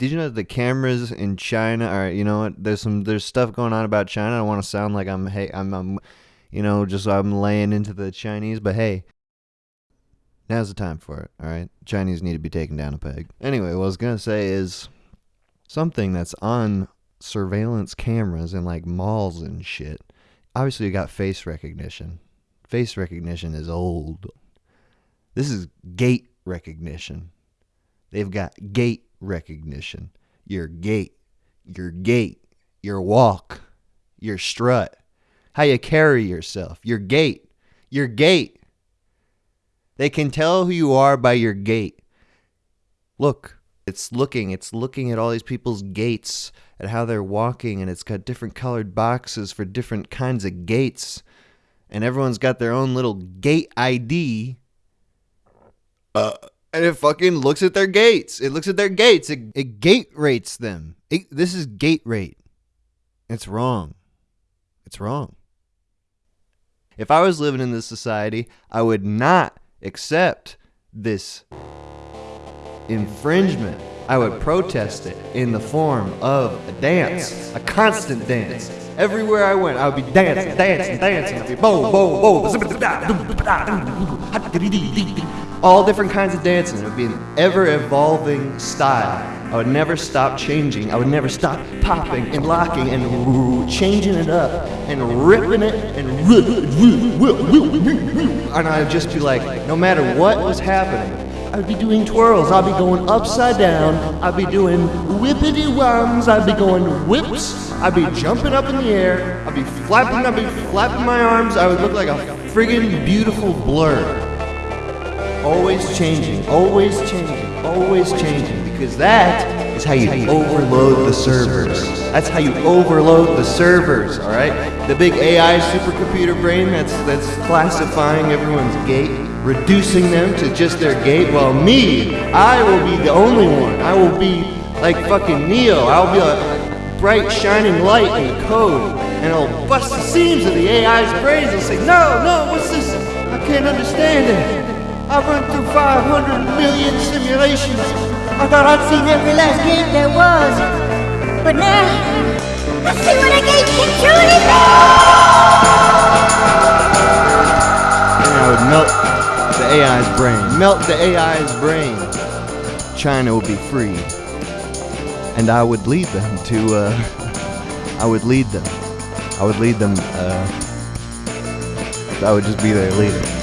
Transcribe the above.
Did you know that the cameras in China? are you know what? There's some there's stuff going on about China. I don't want to sound like I'm hey I'm, I'm you know just I'm laying into the Chinese, but hey, now's the time for it. All right, Chinese need to be taken down a peg. Anyway, what I was gonna say is something that's on surveillance cameras in like malls and shit. Obviously, you got face recognition. Face recognition is old. This is gait recognition. They've got gait recognition. Your gait, your gait, your walk, your strut, how you carry yourself, your gait, your gait. They can tell who you are by your gait. Look, it's looking, it's looking at all these people's gaits, at how they're walking, and it's got different colored boxes for different kinds of gaits. And everyone's got their own little gait ID. Uh, and it fucking looks at their gaits. It looks at their gaits. It, it gait rates them. It, this is gait rate. It's wrong. It's wrong. If I was living in this society, I would not accept this infringement. I would protest it in the form of a dance, a constant dance. Everywhere I went, I would be dancing, dancing, dancing. I'd be boom, boom, boom. All different kinds of dancing. It would be an ever evolving style. I would never stop changing. I would never stop popping and locking and changing it up and ripping it and and I'd just be like, no matter what was happening, I'd be doing twirls. I'd be going upside down. I'd be doing whippity woms. I'd be going whips. I'd be jumping up in the air. I'd be flapping. I'd be flapping my arms. I would look like a friggin' beautiful blur. Always changing. Always changing. Always changing. Because that is how you overload the servers. That's how you overload the servers. All right. The big AI supercomputer brain that's that's classifying everyone's gait reducing them to just their gait, while me, I will be the only one. I will be like fucking Neo. I'll be a bright, shining light in the code, and I'll bust the seams of the AI's brains. I'll say, no, no, what's this? I can't understand it. I've run through 500 million simulations. I thought I'd seen every last game there was. But now, I see what truly be! And I would melt the AI's brain. Melt the AI's brain. China would be free. And I would lead them to, uh, I would lead them. I would lead them, uh, I would just be their leader.